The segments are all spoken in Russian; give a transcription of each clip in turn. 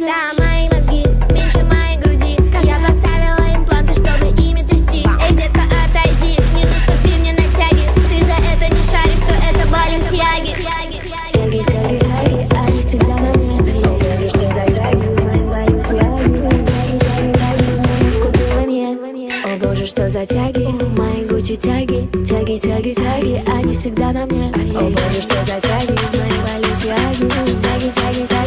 Это мои мозги, меньше моей груди. Я поставила импланты, чтобы ими трясти. Эй, детка, отойди, не наступи мне на тяги. Ты за это не шаришь, что это баленсиаги. Тяги, тяги, тяги, они всегда на мне. О боже, что за тяги, мои гучи тяги. Тяги, тяги, тяги, они всегда на мне. О боже, что за тяги, мои баленсиаги. Тяги, тяги, тяги.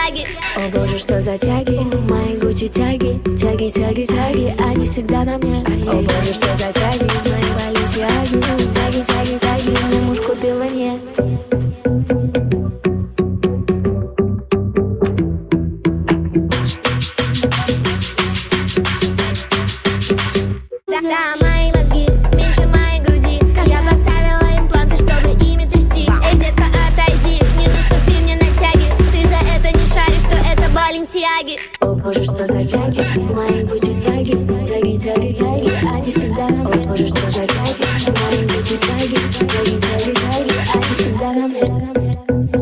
Баленсиаги О боже, что за тяги? Мои гучи тяги. Тяги, тяги, тяги. Они всегда на мне. О боже, что за тяги? Мои Вот можешь, что за тяги Мои кучи тяги Тяги, тяги, тяги Они всегда нам Вот можешь, что за тяги Мои кучи тяги Тяги, тяги, тяги Они всегда нам